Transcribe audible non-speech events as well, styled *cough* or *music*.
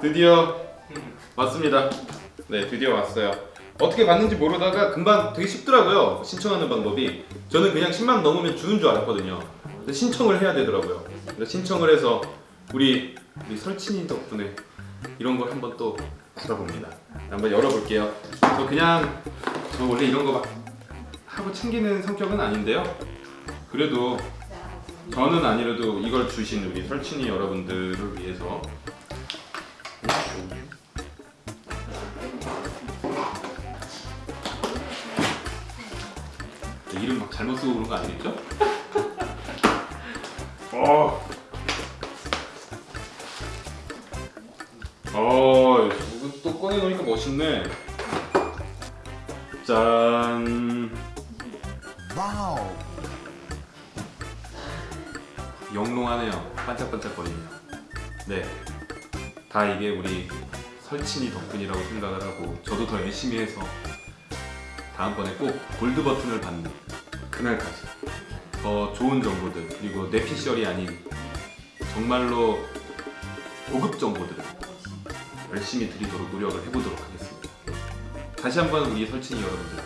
드디어 왔습니다. 네, 드디어 왔어요. 어떻게 받는지 모르다가 금방 되게 쉽더라고요. 신청하는 방법이. 저는 그냥 10만 넘으면 주는 줄 알았거든요. 신청을 해야 되더라고요. 신청을 해서 우리 우리 설친이 덕분에 이런 걸 한번 또 받아봅니다. 한번 열어볼게요. 저 그냥 저 원래 이런 거 막 하고 챙기는 성격은 아닌데요. 그래도 저는 아니라도 이걸 주신 우리 설친이 여러분들을 위해서 이름 막 잘못 쓰고 그런 거 아니겠죠? *laughs* 어. 어, 이거 또 꺼내 놓으니까 멋있네. 짠. 와우. 영롱하네요. 반짝반짝거리네요. 네. 다 이게 우리 설친이 덕분이라고 생각을 하고 저도 더 열심히 해서 다음번에 꼭 골드 버튼을 받는 그날까지 더 좋은 정보들 그리고 뇌피셜이 아닌 정말로 고급 정보들을 열심히 드리도록 노력을 해보도록 하겠습니다. 다시 한번 우리 설친이 여러분들